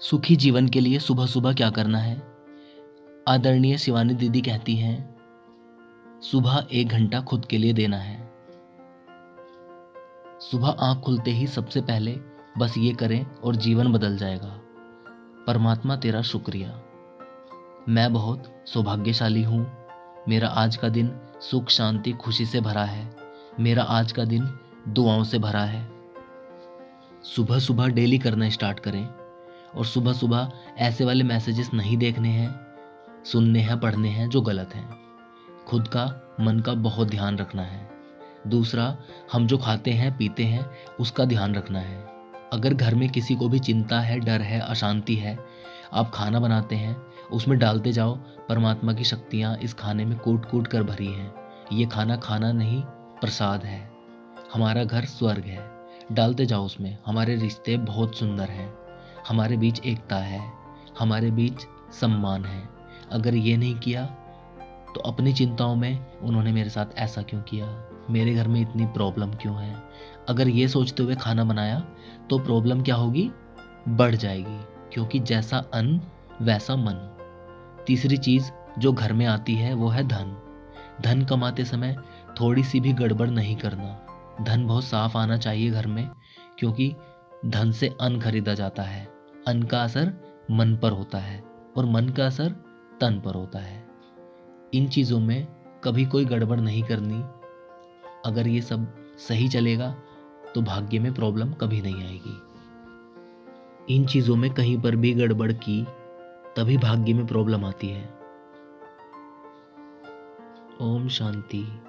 सुखी जीवन के लिए सुबह सुबह क्या करना है? आदरणीय शिवानी दीदी कहती हैं, सुबह एक घंटा खुद के लिए देना है। सुबह आँख खुलते ही सबसे पहले बस ये करें और जीवन बदल जाएगा। परमात्मा तेरा शुक्रिया। मैं बहुत सौभाग्यशाली हूँ। मेरा आज का दिन सुख, शांति, खुशी से भरा है। मेरा आज का दिन दुआओं से भरा है। सुबह सुबह डेली करना स्टार्ट करें। और सुबह सुबह ऐसे वाले मैसेजेस नहीं देखने हैं, सुनने हैं, पढ़ने हैं जो गलत हैं। खुद का, मन का बहुत ध्यान रखना है। दूसरा, हम जो खाते हैं, पीते हैं, उसका ध्यान रखना है। अगर घर में किसी को भी चिंता है, डर है, अशांति है, आप खाना बनाते हैं, उसमें डालते जाओ, परमात्मा की शक्तियाँ इस खाने में कूट कूट कर भरी हैं। ये खाना खाना नहीं, प्रसाद है। हमारा घर स्वर्ग है। डालते जाओ उसमें। हमारे रिश्ते बहुत सुंदर हैं। हमारे बीच एकता है, हमारे बीच सम्मान है। अगर ये नहीं किया तो अपनी चिंताओं में उन्होंने मेरे साथ ऐसा क्यों किया? मेरे घर में इतनी प्रॉब्लम क्यों है? अगर ये सोचते हुए खाना बनाया तो प्रॉब्लम क्या होगी? बढ़ जाएगी, क्योंकि जैसा अन्न, वैसा मन। तीसरी चीज़ जो घर में आती है, वो है धन। धन कमाते समय थोड़ी सी भी गड़बड़ नहीं करना। धन बहुत साफ़ आना चाहिए घर में, क्योंकि धन से अन्न खरीदा जाता है। अन्न का असर मन पर होता है और मन का असर तन पर होता है। इन चीज़ों में कभी कोई गड़बड़ नहीं करनी। अगर ये सब सही चलेगा तो भाग्य में प्रॉब्लम कभी नहीं आएगी। इन चीज़ों में कहीं पर भी गड़बड़ की, तभी भाग्य में प्रॉब्लम आती है। ओम शांति।